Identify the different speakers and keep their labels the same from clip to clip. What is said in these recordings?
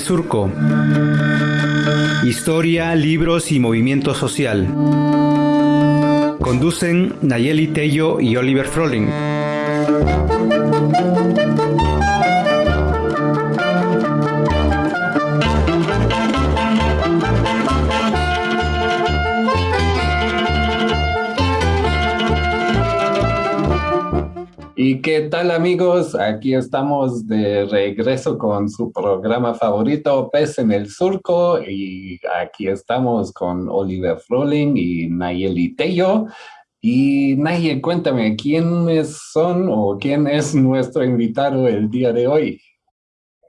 Speaker 1: Surco. Historia, libros y movimiento social. Conducen Nayeli Tello y Oliver Froling.
Speaker 2: Tal amigos? Aquí estamos de regreso con su programa favorito, Pez en el Surco, y aquí estamos con Oliver Froling y Nayeli Tello. Y Nayeli, cuéntame, ¿quiénes son o quién es nuestro invitado el día de hoy?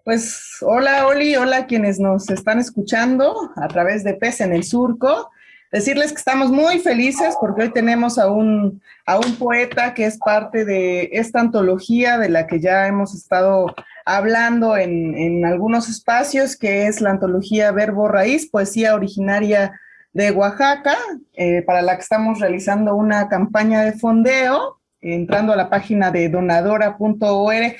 Speaker 3: Pues hola Oli, hola quienes nos están escuchando a través de Pez en el Surco decirles que estamos muy felices porque hoy tenemos a un, a un poeta que es parte de esta antología de la que ya hemos estado hablando en, en algunos espacios, que es la antología Verbo Raíz, poesía originaria de Oaxaca, eh, para la que estamos realizando una campaña de fondeo, entrando a la página de donadora.org.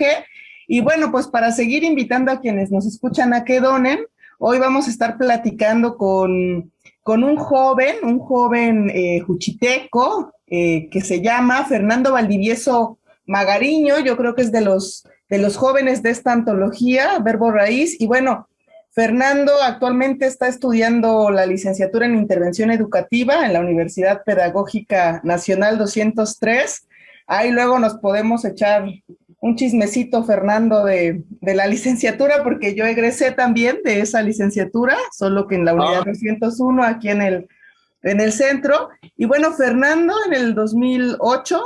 Speaker 3: Y bueno, pues para seguir invitando a quienes nos escuchan a que donen, hoy vamos a estar platicando con con un joven, un joven eh, juchiteco, eh, que se llama Fernando Valdivieso Magariño, yo creo que es de los, de los jóvenes de esta antología, Verbo Raíz, y bueno, Fernando actualmente está estudiando la licenciatura en Intervención Educativa en la Universidad Pedagógica Nacional 203. Ahí luego nos podemos echar un chismecito, Fernando, de, la licenciatura, porque yo egresé también de esa licenciatura, solo que en la unidad 201, ah. aquí en el, en el centro. Y bueno, Fernando en el 2008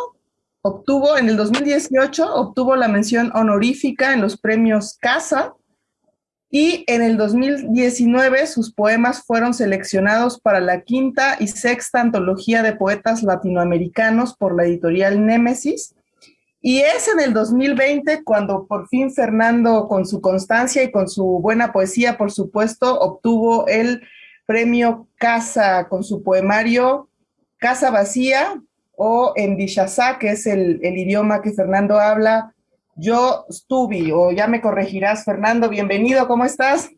Speaker 3: obtuvo, en el 2018 obtuvo la mención honorífica en los premios Casa, y en el 2019 sus poemas fueron seleccionados para la quinta y sexta antología de poetas latinoamericanos por la editorial Némesis, y es en el 2020 cuando por fin Fernando, con su constancia y con su buena poesía, por supuesto, obtuvo el premio Casa con su poemario Casa Vacía o en Dishazá, que es el, idioma que Fernando habla, yo estuve, o ya me corregirás, Fernando, bienvenido, ¿cómo estás?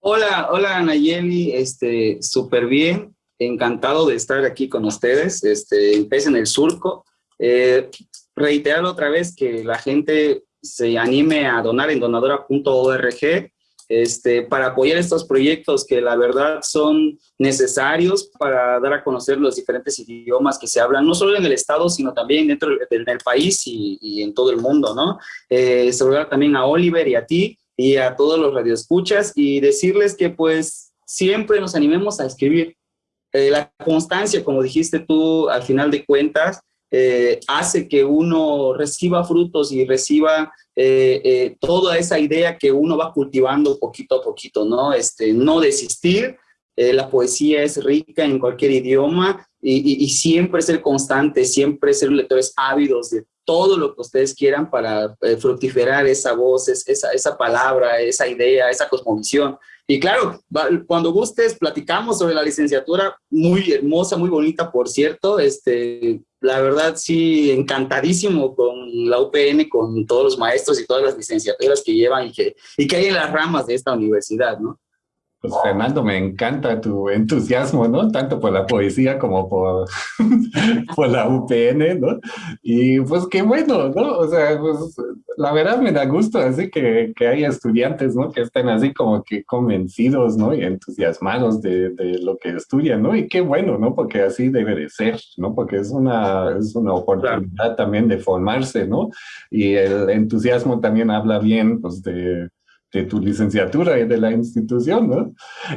Speaker 4: Hola, hola Nayeli, este, súper bien, encantado de estar aquí con ustedes, este, en el surco. Eh, reiterar otra vez que la gente se anime a donar en donadora.org este, para apoyar estos proyectos que la verdad son necesarios para dar a conocer los diferentes idiomas que se hablan, no solo en el estado, sino también dentro del, país y, en todo el mundo, ¿no? Eh, saludar también a Oliver y a ti y a todos los radioescuchas y decirles que pues siempre nos animemos a escribir. Eh, la constancia, como dijiste tú, al final de cuentas, eh, hace que uno reciba frutos y reciba eh, eh, toda esa idea que uno va cultivando poquito a poquito, ¿no? Este, no desistir, la poesía es rica en cualquier idioma y, siempre ser constante, siempre ser lectores ávidos de todo lo que ustedes quieran para fructiferar esa voz, esa, esa palabra, esa idea, esa cosmovisión. Y claro, cuando gustes, platicamos sobre la licenciatura, muy hermosa, muy bonita, por cierto. Este, la verdad, sí, encantadísimo con la UPN, con todos los maestros y todas las licenciaturas que llevan y que, y que hay en las ramas de esta universidad, ¿no?
Speaker 2: Pues Fernando, me encanta tu entusiasmo, ¿no? Tanto por la poesía como por, por la UPN, ¿no? Y pues qué bueno, ¿no? O sea, pues la verdad me da gusto así que, que haya estudiantes, ¿no? Que estén así como que convencidos, ¿no? Y entusiasmados de, de, lo que estudian, ¿no? Y qué bueno, ¿no? Porque así debe de ser, ¿no? Porque es una, es una oportunidad también de formarse, ¿no? Y el entusiasmo también habla bien, pues, de de tu licenciatura y de la institución, ¿no?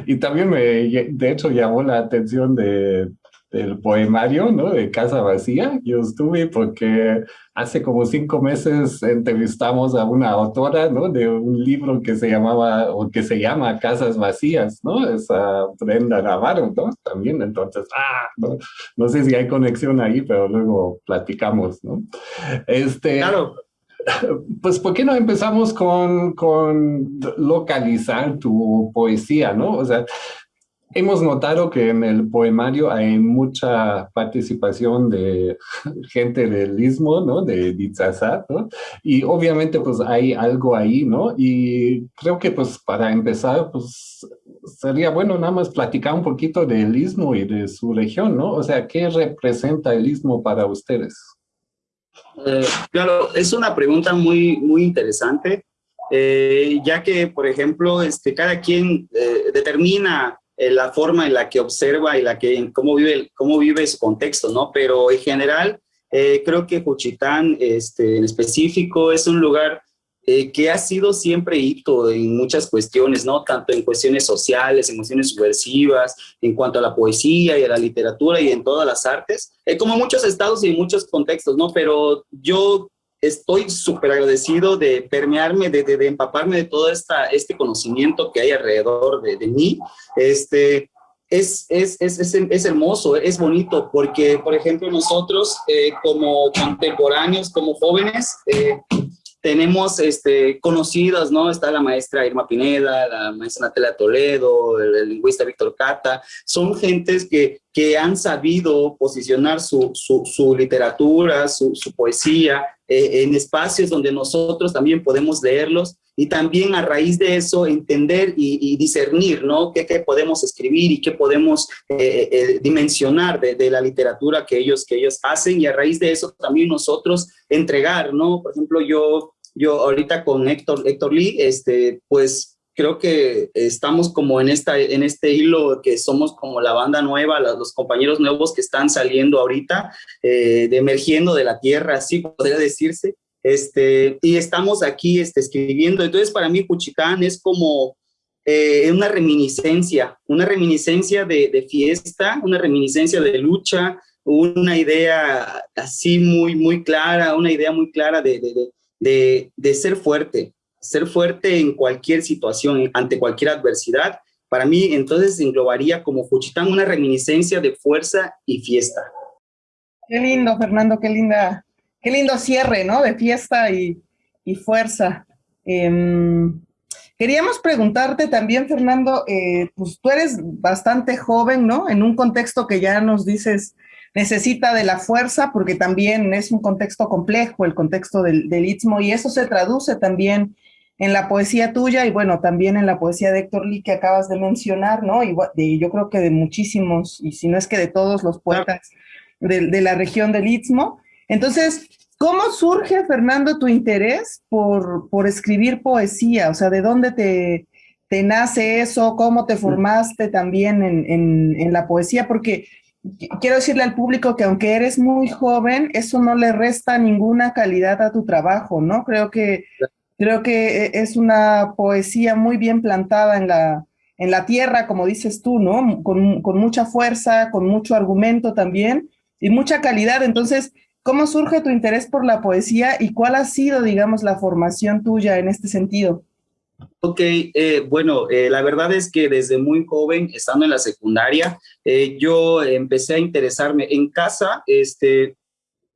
Speaker 2: Y también me, de hecho, llamó la atención de, del poemario, ¿no? De Casa Vacía. Yo estuve porque hace como cinco meses entrevistamos a una autora, ¿no? De un libro que se llamaba, o que se llama Casas Vacías, ¿no? Esa Brenda Navarro, ¿no? También, entonces, ah, no, no sé si hay conexión ahí, pero luego platicamos, ¿no? Este, claro. Pues, ¿por qué no empezamos con, localizar tu poesía, no? O sea, hemos notado que en el poemario hay mucha participación de gente del Istmo, ¿no? De Ditzazat, ¿no? Y obviamente pues hay algo ahí, ¿no? Y creo que pues para empezar, pues sería bueno nada más platicar un poquito del Istmo y de su región, ¿no? O sea, ¿qué representa el Istmo para ustedes?
Speaker 4: Eh, claro, es una pregunta muy, muy interesante, eh, ya que, por ejemplo, este, cada quien eh, determina la forma en la que observa y la que, cómo, vive, cómo vive su contexto, ¿no? Pero en general, creo que Juchitán este, en específico es un lugar eh, que ha sido siempre hito en muchas cuestiones, ¿no? Tanto en cuestiones sociales, en cuestiones subversivas, en cuanto a la poesía y a la literatura y en todas las artes, como en muchos estados y en muchos contextos, ¿no? Pero yo estoy súper agradecido de permearme, de, de, empaparme de todo esta, este conocimiento que hay alrededor de, de mí. Este, es, es, es, es, hermoso, es bonito, porque, por ejemplo, nosotros eh, como contemporáneos, como jóvenes, eh, tenemos este, conocidas, ¿no? Está la maestra Irma Pineda, la maestra Natalia Toledo, el, lingüista Víctor Cata, son gentes que, que han sabido posicionar su, su, su literatura, su, su poesía eh, en espacios donde nosotros también podemos leerlos y también a raíz de eso entender y, y discernir, ¿no? ¿Qué, ¿Qué, podemos escribir y qué podemos eh, eh, dimensionar de, de, la literatura que ellos, que ellos hacen y a raíz de eso también nosotros entregar, ¿no? Por ejemplo, yo, yo ahorita con Héctor, Héctor Lee, este, pues creo que estamos como en, esta, en este hilo que somos como la banda nueva, los compañeros nuevos que están saliendo ahorita, eh, emergiendo de la tierra, así podría decirse, este, y estamos aquí este, escribiendo. Entonces, para mí, Cuchicán es como eh, una reminiscencia, una reminiscencia de, fiesta, una reminiscencia de lucha, una idea así muy, muy clara, una idea muy clara de, de, de ser fuerte, ser fuerte en cualquier situación, ante cualquier adversidad, para mí entonces englobaría como Juchitán una reminiscencia de fuerza y fiesta.
Speaker 3: Qué lindo, Fernando, qué linda, qué lindo cierre, ¿no? De fiesta y, y fuerza. Eh, queríamos preguntarte también, Fernando, eh, pues tú eres bastante joven, ¿no? En un contexto que ya nos dices necesita de la fuerza, porque también es un contexto complejo, el contexto del, del Istmo, y eso se traduce también en la poesía tuya y bueno, también en la poesía de Héctor Lee que acabas de mencionar, ¿no? Y de, yo creo que de muchísimos, y si no es que de todos los poetas de, de la región del Istmo. Entonces, ¿cómo surge, Fernando, tu interés por, por escribir poesía? O sea, ¿de dónde te, te nace eso? ¿Cómo te formaste también en, en, en la poesía? Porque quiero decirle al público que aunque eres muy joven, eso no le resta ninguna calidad a tu trabajo, ¿no? Creo que Creo que e, es una poesía muy bien plantada en la, en la tierra, como dices tú, ¿no? Con, con, mucha fuerza, con mucho argumento también y mucha calidad. Entonces, ¿cómo surge tu interés por la poesía y cuál ha sido, digamos, la formación tuya en este sentido?
Speaker 4: Ok, eh, bueno, eh, la verdad es que desde muy joven, estando en la secundaria, eh, yo empecé a interesarme en casa, este,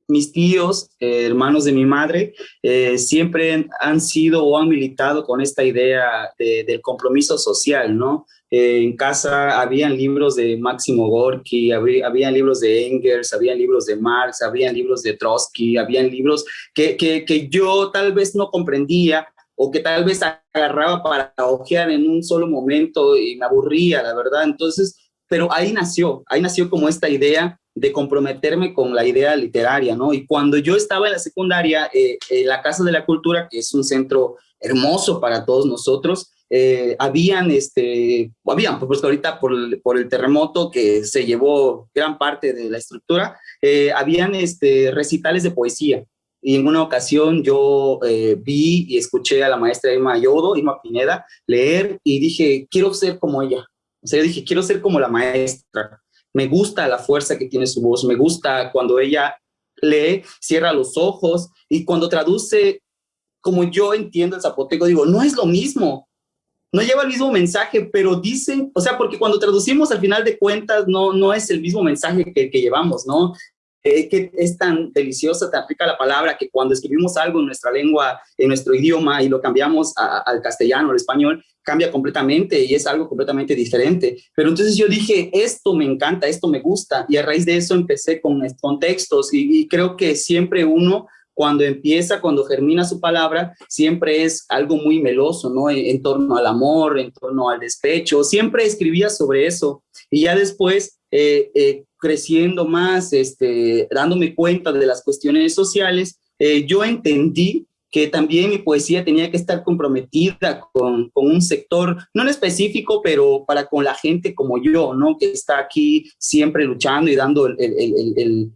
Speaker 4: mis tíos, eh, hermanos de mi madre, siempre han sido o han militado con esta idea de, del compromiso social, ¿no? En casa habían libros de Máximo Gorky, había, habían libros de Engels, habían libros de Marx, habían libros de Trotsky, habían libros que, que, que yo tal vez no comprendía o que tal vez agarraba para ojear en un solo momento y me aburría, la verdad. Entonces, pero ahí nació, ahí nació como esta idea de comprometerme con la idea literaria, ¿no? Y cuando yo estaba en la secundaria, eh, en la Casa de la Cultura, que es un centro hermoso para todos nosotros, eh, habían, este, habían, pues ahorita por el, por el, terremoto que se llevó gran parte de la estructura, eh, habían este, recitales de poesía. Y en una ocasión yo eh, vi y escuché a la maestra Irma Yodo, Irma Pineda, leer y dije, quiero ser como ella. O sea, yo dije, quiero ser como la maestra me gusta la fuerza que tiene su voz, me gusta cuando ella lee, cierra los ojos y cuando traduce, como yo entiendo el zapoteco, digo, no es lo mismo, no lleva el mismo mensaje, pero dicen, o sea, porque cuando traducimos al final de cuentas no, no es el mismo mensaje que, que llevamos, ¿no? Eh, que es tan deliciosa, tan rica la palabra, que cuando escribimos algo en nuestra lengua, en nuestro idioma, y lo cambiamos al castellano, al español, cambia completamente y es algo completamente diferente. Pero entonces yo dije, esto me encanta, esto me gusta, y a raíz de eso empecé con, con textos, y, y creo que siempre uno cuando empieza, cuando germina su palabra, siempre es algo muy meloso, ¿no? En, torno al amor, en torno al despecho, siempre escribía sobre eso. Y ya después, eh, eh, creciendo más, este, dándome cuenta de las cuestiones sociales, eh, yo entendí que también mi poesía tenía que estar comprometida con, con, un sector, no en específico, pero para con la gente como yo, ¿no? Que está aquí siempre luchando y dando el, el, el,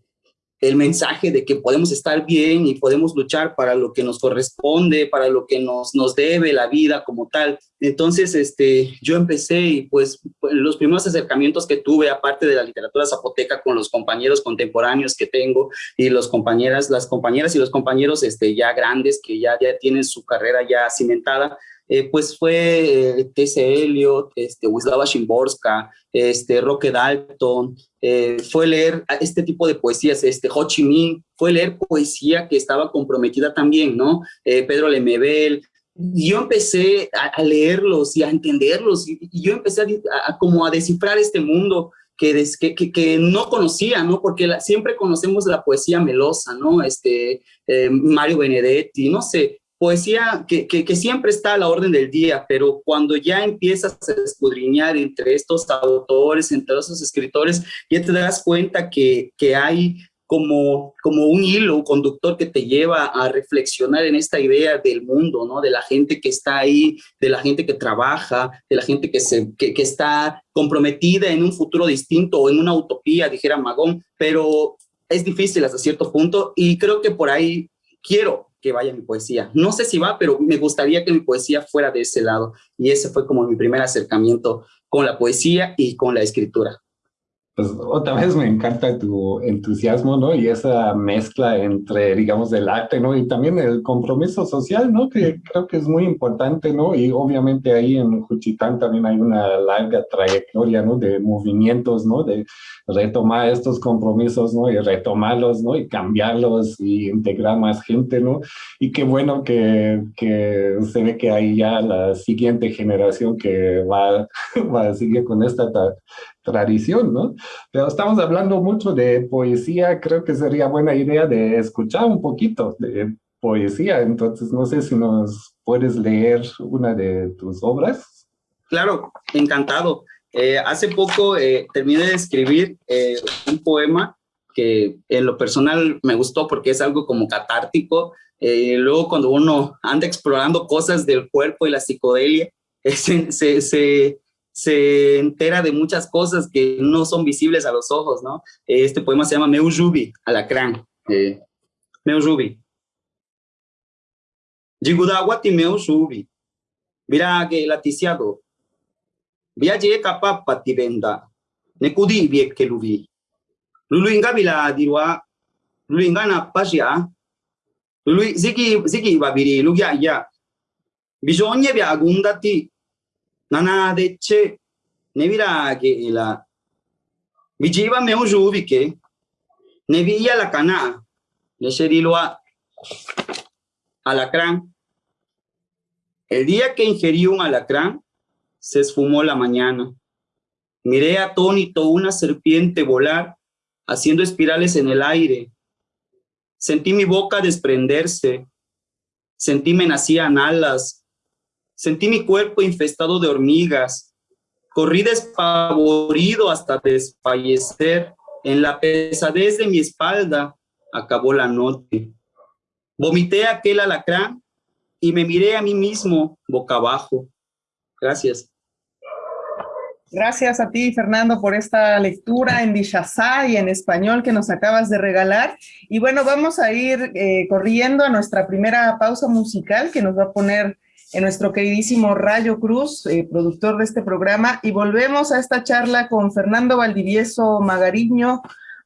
Speaker 4: el mensaje de que podemos estar bien y podemos luchar para lo que nos corresponde, para lo que nos, nos debe la vida como tal. Entonces, este, yo empecé y pues los primeros acercamientos que tuve, aparte de la literatura zapoteca con los compañeros contemporáneos que tengo y los compañeras, las compañeras y los compañeros este, ya grandes que ya, ya tienen su carrera ya cimentada, eh, pues fue eh, T.C. Eliot, este, Wisława Szymborska, este, Roque Dalton, eh, fue leer este tipo de poesías, este, Ho Chi Minh, fue leer poesía que estaba comprometida también, ¿no? Pedro Lemebel, yo empecé a, leerlos y a entenderlos, y, yo empecé a, como a descifrar este mundo que, que, que, no conocía, ¿no? Porque siempre conocemos la poesía melosa, ¿no? Este, Mario Benedetti, no sé, poesía que, que, siempre está a la orden del día, pero cuando ya empiezas a escudriñar entre estos autores, entre esos escritores, ya te das cuenta que, que hay como, como un hilo conductor que te lleva a reflexionar en esta idea del mundo, ¿no? De la gente que está ahí, de la gente que trabaja, de la gente que, se, que, que está comprometida en un futuro distinto o en una utopía, dijera Magón, pero es difícil hasta cierto punto y creo que por ahí quiero que vaya mi poesía. No sé si va, pero me gustaría que mi poesía fuera de ese lado. Y ese fue como mi primer acercamiento con la poesía y con la escritura
Speaker 2: pues otra vez me encanta tu entusiasmo, ¿no? Y esa mezcla entre, digamos, el arte, ¿no? Y también el compromiso social, ¿no? Que creo que es muy importante, ¿no? Y obviamente ahí en Juchitán también hay una larga trayectoria, ¿no? De movimientos, ¿no? De retomar estos compromisos, ¿no? Y retomarlos, ¿no? Y cambiarlos y integrar más gente, ¿no? Y qué bueno que, que se ve que hay ya la siguiente generación que va, va a seguir con esta tradición, ¿no? Pero estamos hablando mucho de poesía, creo que sería buena idea de escuchar un poquito de poesía, entonces no sé si nos puedes leer una de tus obras.
Speaker 4: Claro, encantado. Eh, hace poco eh, terminé de escribir eh, un poema que en lo personal me gustó porque es algo como catártico. luego cuando uno anda explorando cosas del cuerpo y la psicodelia, se, entera de muchas cosas que no son visibles a los ojos, ¿no? Este poema se llama Meu Jubi, Alacrán. Eh, meu Jubi. Jigudawati Meu Jubi. Virage laticiado. Viaje kapapa tibenda. Nekudi viek keluvi. Luluinga bila dirwa. Luluinga na pasya. Lului ziki ziki babiri lugya ya. Bisogna via agundati nanadecce virage la cana le sherilua alacrán. El día que ingerí un alacrán se esfumó la mañana. Miré atónito una serpiente volar haciendo espirales en el aire. Sentí mi boca desprenderse. Sentí me nacían alas Sentí mi cuerpo infestado de hormigas. Corrí despavorido hasta desfallecer. En la pesadez de mi espalda acabó la noche. Vomité aquel alacrán y me miré a mí mismo boca abajo. Gracias.
Speaker 3: Gracias a ti, Fernando, por esta lectura en Dishazá y en español que nos acabas de regalar. Y bueno, vamos a ir eh, corriendo a nuestra primera pausa musical que nos va a poner en nuestro queridísimo Rayo Cruz, eh, productor de este programa, y volvemos a esta charla con Fernando Valdivieso Magariño,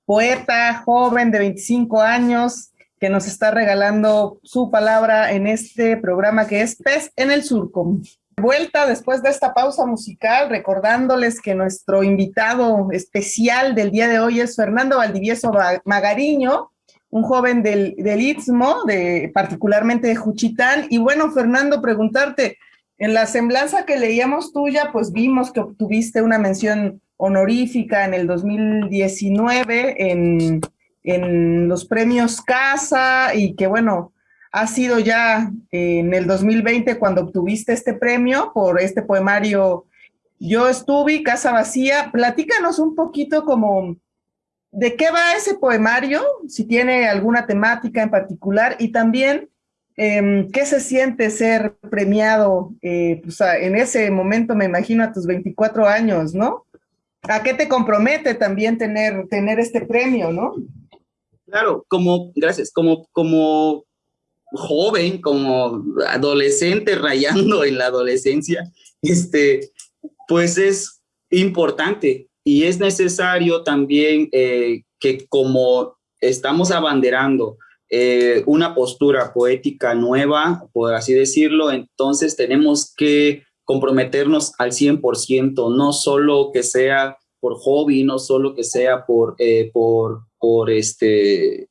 Speaker 3: poeta joven de 25 años, que nos está regalando su palabra en este programa que es Pez en el Surco. Vuelta después de esta pausa musical, recordándoles que nuestro invitado especial del día de hoy es Fernando Valdivieso Magariño, un joven del, del Istmo, de, particularmente de Juchitán. Y bueno, Fernando, preguntarte, en la semblanza que leíamos tuya, pues vimos que obtuviste una mención honorífica en el 2019 en, en los premios Casa y que bueno, ha sido ya en el 2020 cuando obtuviste este premio por este poemario Yo estuve, Casa Vacía. Platícanos un poquito como de qué va ese poemario, si tiene alguna temática en particular y también em, qué se siente ser premiado eh, pues, en ese momento, me imagino, a tus 24 años, ¿no? ¿A qué te compromete también tener, tener este premio, no?
Speaker 4: Claro, como, gracias, como, como joven, como adolescente rayando en la adolescencia, este, pues es importante y es necesario también eh, que como estamos abanderando eh, una postura poética nueva, por así decirlo, entonces tenemos que comprometernos al 100%, no solo que sea por hobby, no solo que sea por, eh, por, por, este,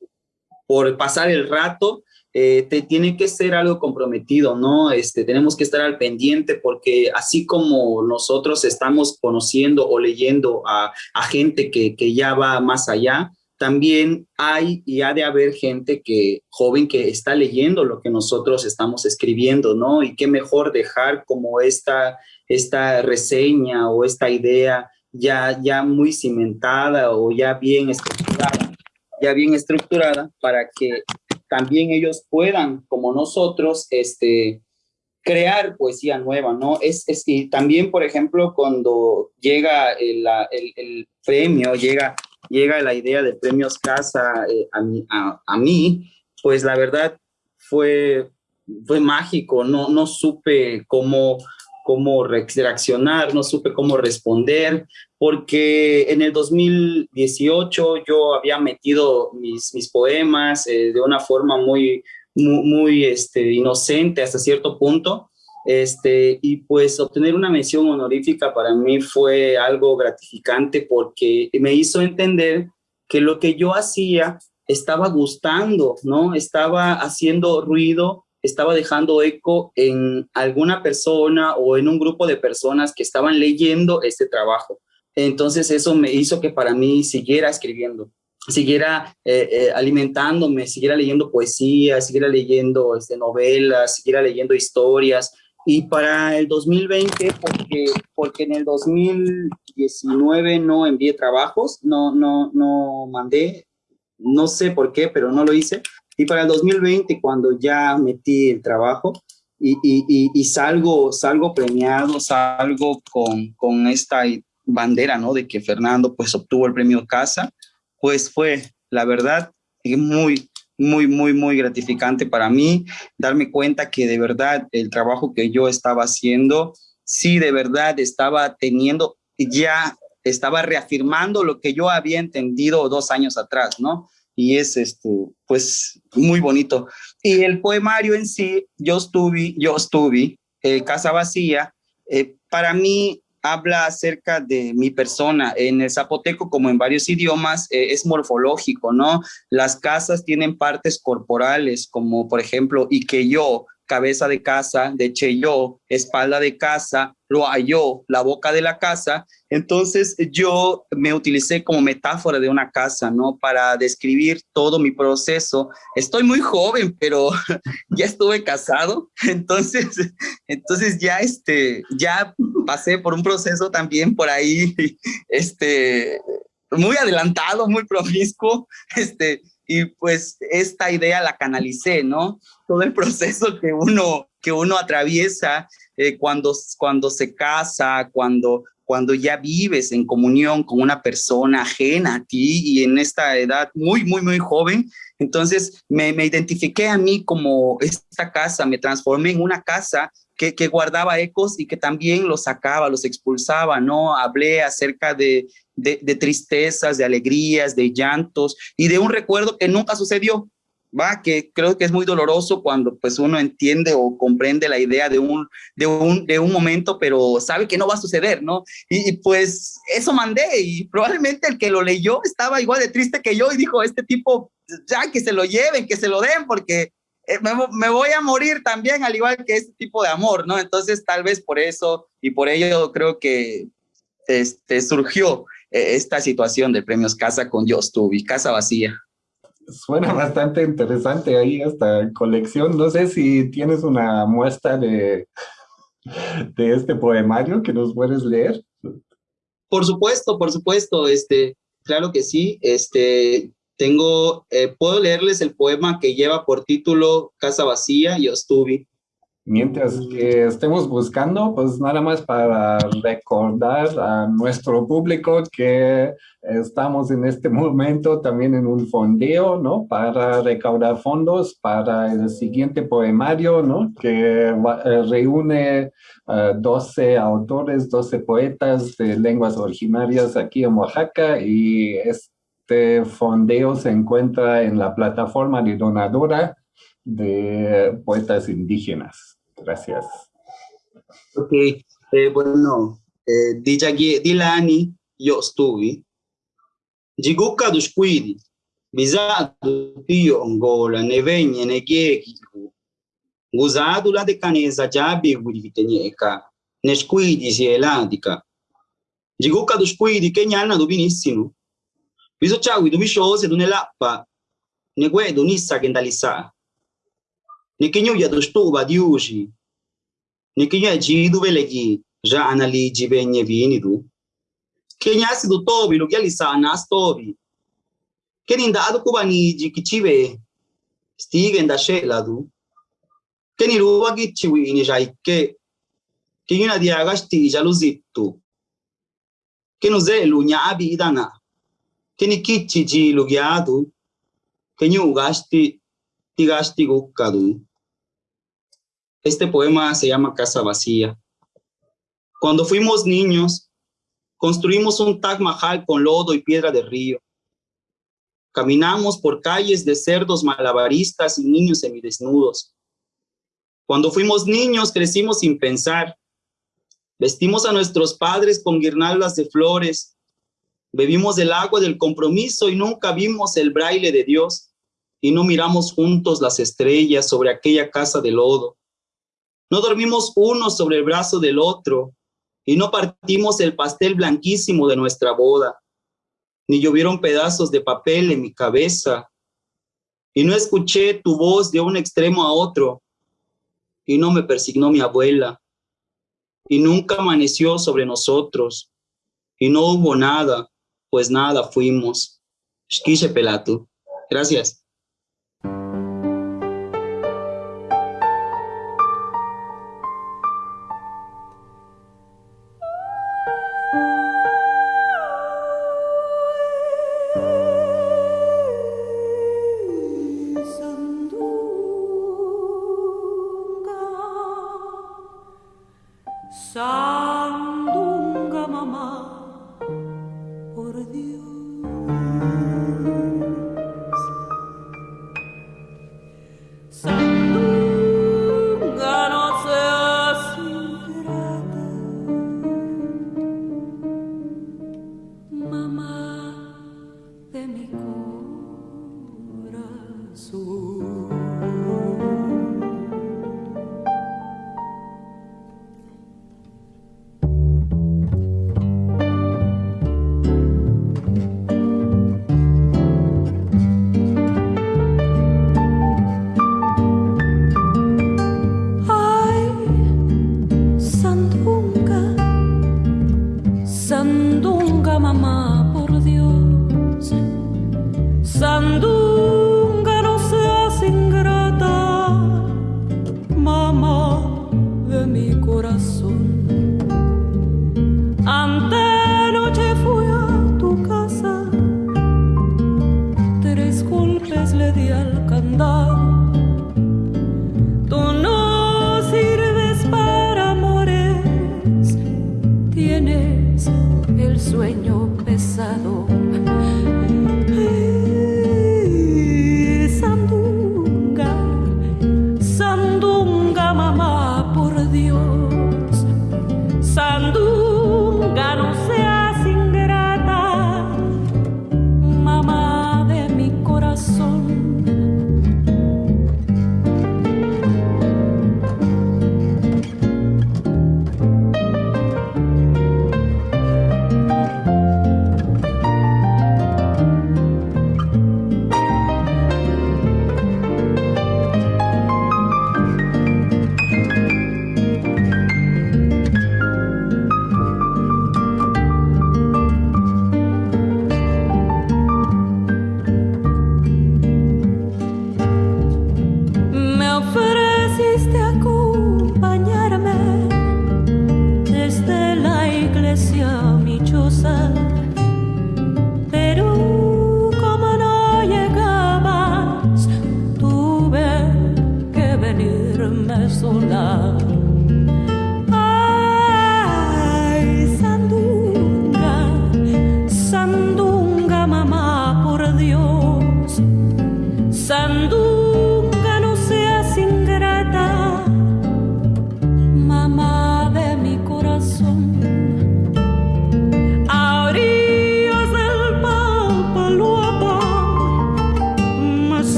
Speaker 4: por pasar el rato, eh, te tiene que ser algo comprometido, ¿no? Este, tenemos que estar al pendiente porque así como nosotros estamos conociendo o leyendo a, a gente que, que, ya va más allá, también hay y ha de haber gente que joven que está leyendo lo que nosotros estamos escribiendo, ¿no? Y qué mejor dejar como esta, esta reseña o esta idea ya, ya muy cimentada o ya bien estructurada, ya bien estructurada para que también ellos puedan, como nosotros, este, crear poesía nueva, ¿no? Es, es y también, por ejemplo, cuando llega el, el, premio, llega, llega la idea de premios Casa eh, a, mí, a, mí, pues la verdad fue, fue mágico, no, no supe cómo, cómo reaccionar, no supe cómo responder, porque en el 2018 yo había metido mis, mis poemas eh, de una forma muy, muy, este, inocente hasta cierto punto, este, y pues obtener una mención honorífica para mí fue algo gratificante porque me hizo entender que lo que yo hacía estaba gustando, ¿no? Estaba haciendo ruido estaba dejando eco en alguna persona o en un grupo de personas que estaban leyendo este trabajo. Entonces eso me hizo que para mí siguiera escribiendo, siguiera eh, eh, alimentándome, siguiera leyendo poesía, siguiera leyendo este, novelas, siguiera leyendo historias. Y para el 2020, porque, porque en el 2019 no envié trabajos, no, no, no mandé, no sé por qué, pero no lo hice. Y para el 2020, cuando ya metí el trabajo y, y, y, salgo, salgo premiado, salgo con, con esta bandera, ¿no? De que Fernando pues obtuvo el premio Casa, pues fue, la verdad, muy, muy, muy, muy gratificante para mí darme cuenta que de verdad el trabajo que yo estaba haciendo, sí, de verdad estaba teniendo, ya estaba reafirmando lo que yo había entendido dos años atrás, ¿no? Y es este, pues muy bonito. Y el poemario en sí, Yo estuve, yo estuve, eh, Casa Vacía, eh, para mí habla acerca de mi persona. En el zapoteco, como en varios idiomas, eh, es morfológico, ¿no? Las casas tienen partes corporales, como por ejemplo, y que yo, cabeza de casa, de yo, espalda de casa, lo halló, la boca de la casa. Entonces yo me utilicé como metáfora de una casa, ¿no? Para describir todo mi proceso. Estoy muy joven, pero ya estuve casado, entonces, entonces ya, este, ya pasé por un proceso también por ahí, este, muy adelantado, muy promiscuo, este, y pues esta idea la canalicé, ¿no? Todo el proceso que uno, que uno atraviesa eh, cuando, cuando se casa, cuando, cuando ya vives en comunión con una persona ajena a ti y en esta edad muy, muy, muy joven. Entonces me, me identifiqué a mí como esta casa, me transformé en una casa que, que, guardaba ecos y que también los sacaba, los expulsaba, ¿no? Hablé acerca de, de, tristezas, de alegrías, de llantos y de un recuerdo que nunca sucedió, va, que creo que es muy doloroso cuando pues uno entiende o comprende la idea de un, de un, de un momento, pero sabe que no va a suceder, ¿no? Y, pues eso mandé y probablemente el que lo leyó estaba igual de triste que yo y dijo, este tipo, ya que se lo lleven, que se lo den, porque eh, me, voy a morir también, al igual que este tipo de amor, ¿no? Entonces tal vez por eso y por ello creo que este, surgió esta situación de premios Casa con Dios Tuvi, Casa Vacía.
Speaker 2: Suena bastante interesante ahí esta colección. No sé si tienes una muestra de, de este poemario que nos puedes leer.
Speaker 4: Por supuesto, por supuesto, este, claro que sí. Este, tengo, eh, puedo leerles el poema que lleva por título Casa Vacía y Ostuvi.
Speaker 2: Mientras que estemos buscando, pues nada más para recordar a nuestro público que estamos en este momento también en un fondeo, ¿no? Para recaudar fondos para el siguiente poemario, ¿no? Que eh, reúne 12 autores, 12 poetas de lenguas originarias aquí en Oaxaca y este fondeo se encuentra en la plataforma de donadora de poetas indígenas. Gracias.
Speaker 4: Ok, eh, bueno, eh, di, Giaghi, di Lani io stuvi. Gigucca du squidi, bisadu tio Angola, ne venne ne ghieghi, gusadu la decanesa giabi guiditenieca, ne squidi si eladica. Gigucca du squidi, che gnana du benissimo. Viso ciao, du bisciose, du ne lappa, ne guedo nissa che ndalissa. ni kinyo ya dosto ba diuji. Ni kinyo ji du bele ja anali ji be nye du kenya si do tobi lo gali sa na stobi kenin da adu kuba ni ji kichibe stigen da she la du. Kenin ruwa ki ni ja ikke kinyo na dia gasti ja luzitu. Kenu ze nya abi idana. Keni kichi ji lu gyadu kenyu gasti tigasti gukkadu Este poema se llama Casa Vacía. Cuando fuimos niños, construimos un Taj Mahal con lodo y piedra de río. Caminamos por calles de cerdos malabaristas y niños semidesnudos. Cuando fuimos niños, crecimos sin pensar. Vestimos a nuestros padres con guirnaldas de flores. Bebimos el agua del compromiso y nunca vimos el braille de Dios. Y no miramos juntos las estrellas sobre aquella casa de lodo. No dormimos uno sobre el brazo del otro y no partimos el pastel blanquísimo de nuestra boda, ni llovieron pedazos de papel en mi cabeza, y no escuché tu voz de un extremo a otro, y no me persignó mi abuela, y nunca amaneció sobre nosotros, y no hubo nada, pues nada fuimos. Gracias.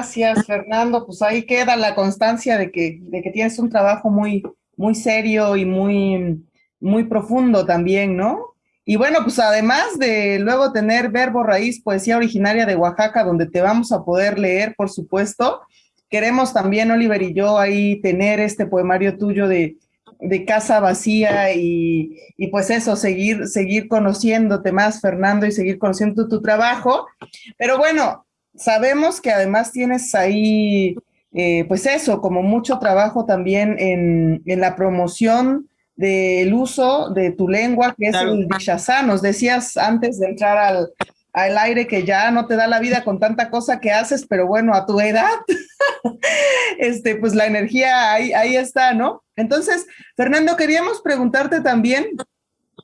Speaker 3: Gracias, Fernando. Pues ahí queda la constancia de que, de que tienes un trabajo muy, muy serio y muy, muy profundo también, ¿no? Y bueno, pues además de luego tener Verbo Raíz, poesía originaria de Oaxaca, donde te vamos a poder leer, por supuesto, queremos también, Oliver y yo, ahí tener este poemario tuyo de, de Casa Vacía y, y, pues eso, seguir, seguir conociéndote más, Fernando, y seguir conociendo tu trabajo. Pero bueno, sabemos que además tienes ahí, eh, pues eso, como mucho trabajo también en, en la promoción del uso de tu lengua, que es el Bishazá. Nos decías antes de entrar al, al, aire que ya no te da la vida con tanta cosa que haces, pero bueno, a tu edad, este, pues la energía ahí, ahí está, ¿no? Entonces, Fernando, queríamos preguntarte también,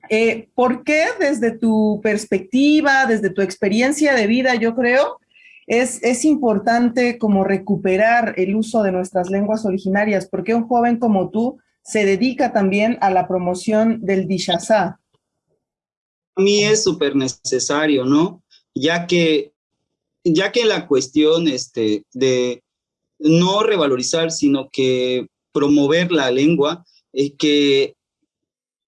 Speaker 3: eh, ¿por qué desde tu perspectiva, desde tu experiencia de vida, yo creo, es, es, importante como recuperar el uso de nuestras lenguas originarias, porque un joven como tú se dedica también a la promoción del Dishazá.
Speaker 4: A mí es súper necesario, ¿no? Ya que, ya que la cuestión este, de no revalorizar, sino que promover la lengua, es que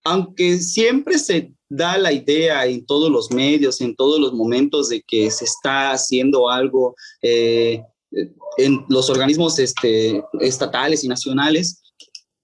Speaker 4: aunque siempre se da la idea en todos los medios, en todos los momentos de que se está haciendo algo eh, en los organismos este, estatales y nacionales,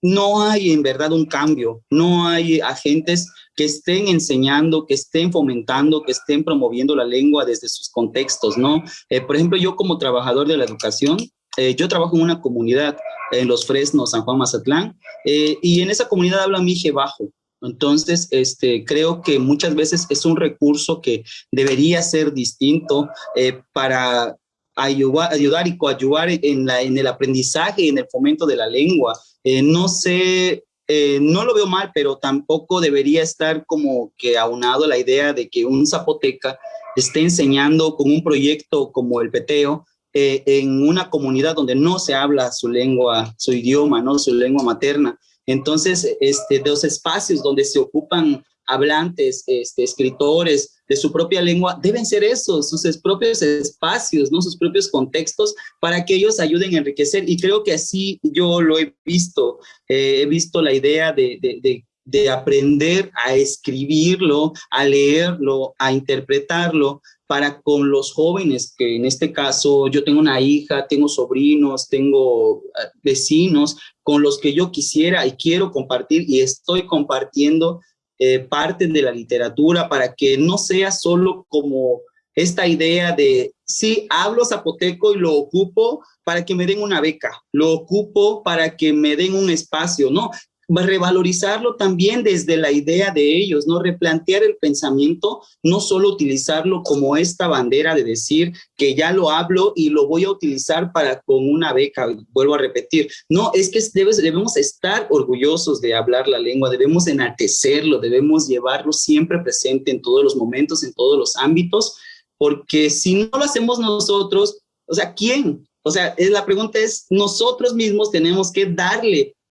Speaker 4: no hay en verdad un cambio, no hay agentes que estén enseñando, que estén fomentando, que estén promoviendo la lengua desde sus contextos, ¿no? Eh, por ejemplo, yo como trabajador de la educación, eh, yo trabajo en una comunidad en Los Fresnos, San Juan Mazatlán, y en esa comunidad habla mije bajo, entonces, este, creo que muchas veces es un recurso que debería ser distinto eh, para ayudar, y la, en el aprendizaje y en el fomento de la lengua. Eh, no sé, eh, no lo veo mal, pero tampoco debería estar como que aunado la idea de que un zapoteca esté enseñando con un proyecto como el peteo eh, en una comunidad donde no se habla su lengua, su idioma, ¿no? su lengua materna. Entonces, este, los espacios donde se ocupan hablantes, este, escritores de su propia lengua, deben ser esos, sus propios espacios, ¿no? sus propios contextos, para que ellos ayuden a enriquecer. Y creo que así yo lo he visto, eh, he visto la idea de, de, de, de aprender a escribirlo, a leerlo, a interpretarlo, para con los jóvenes, que en este caso yo tengo una hija, tengo sobrinos, tengo eh, vecinos con los que yo quisiera y quiero compartir y estoy compartiendo eh, parte de la literatura para que no sea solo como esta idea de, sí, hablo zapoteco y lo ocupo para que me den una beca, lo ocupo para que me den un espacio, no, revalorizarlo también desde la idea de ellos, ¿no? Replantear el pensamiento, no solo utilizarlo como esta bandera de decir que ya lo hablo y lo voy a utilizar para con una beca, vuelvo a repetir. No, es que debemos estar orgullosos de hablar la lengua, debemos enaltecerlo, debemos llevarlo siempre presente en todos los momentos, en todos los ámbitos, porque si no lo hacemos nosotros, o sea, ¿quién? O sea, la pregunta es, nosotros mismos tenemos que darle